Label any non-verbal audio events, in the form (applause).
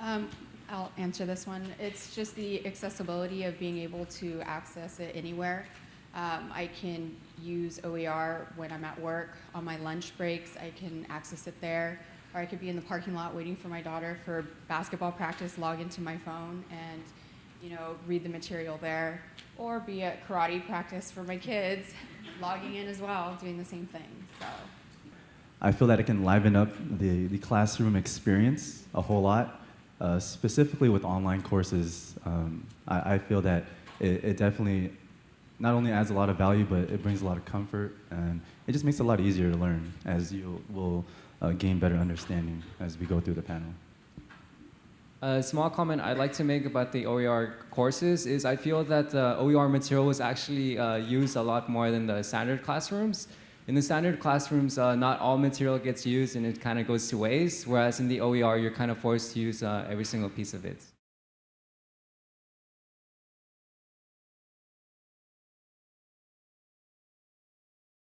Um, I'll answer this one. It's just the accessibility of being able to access it anywhere. Um, I can use OER when I'm at work, on my lunch breaks, I can access it there. Or I could be in the parking lot waiting for my daughter for basketball practice, log into my phone and, you know, read the material there. Or be at karate practice for my kids, (laughs) logging in as well, doing the same thing, so. I feel that it can liven up the, the classroom experience a whole lot, uh, specifically with online courses. Um, I, I feel that it, it definitely not only adds a lot of value, but it brings a lot of comfort, and it just makes it a lot easier to learn as you will uh, gain better understanding as we go through the panel. A small comment I'd like to make about the OER courses is I feel that the OER material was actually uh, used a lot more than the standard classrooms. In the standard classrooms, uh, not all material gets used and it kind of goes to waste, whereas in the OER, you're kind of forced to use uh, every single piece of it.